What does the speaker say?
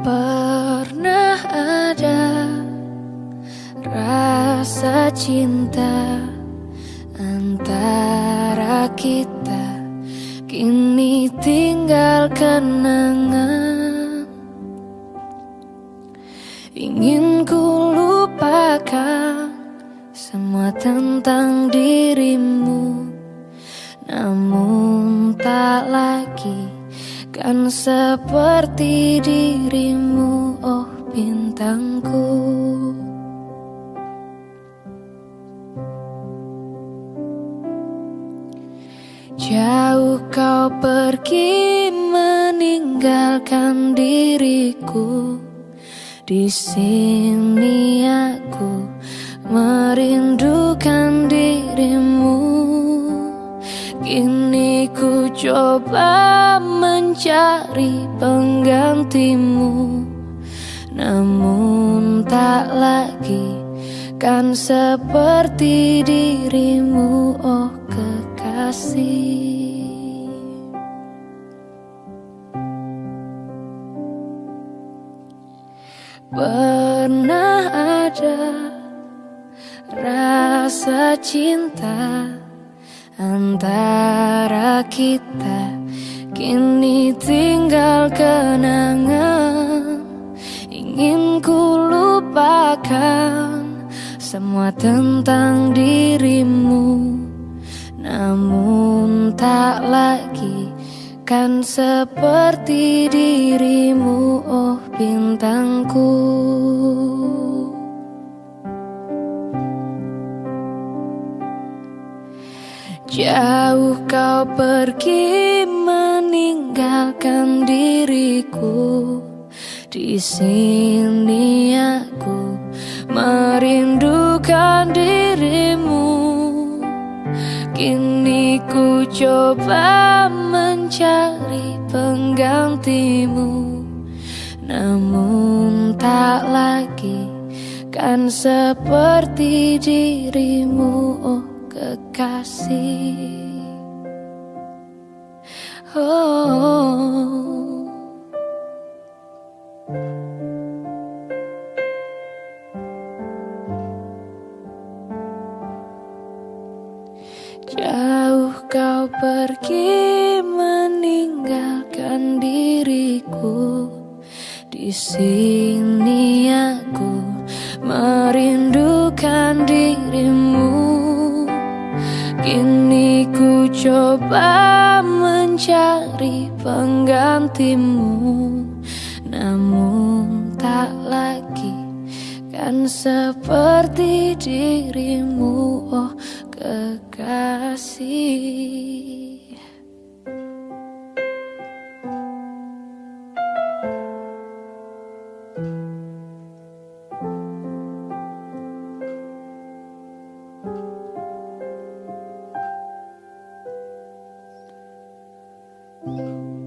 Pernah ada rasa cinta antara kita Kini tinggal kenangan. Ingin ku lupakan semua tentang dirimu Namun tak lagi Kan seperti dirimu oh bintangku. Jauh kau pergi meninggalkan diriku. Di sini aku merindukan coba mencari penggantimu Namun tak lagi kan seperti dirimu. Oh kekasih. Pernah ada rasa cinta antara kita Kini tinggal kenangan. Ingin ku lupakan Semua tentang dirimu. Namun tak lagi Kan seperti dirimu Oh bintangku Jauh kau pergi meninggalkan diriku. Di sini aku merindukan dirimu. Kini ku coba mencari penggantimu. Namun tak lagi kan seperti dirimu. Oh kekasih. Oh. Jauh kau pergi meninggalkan diriku. Di sini aku merindukan dirimu Kini ku coba mencari penggantimu. Namun tak lagi kan seperti dirimu. Oh kekasih Música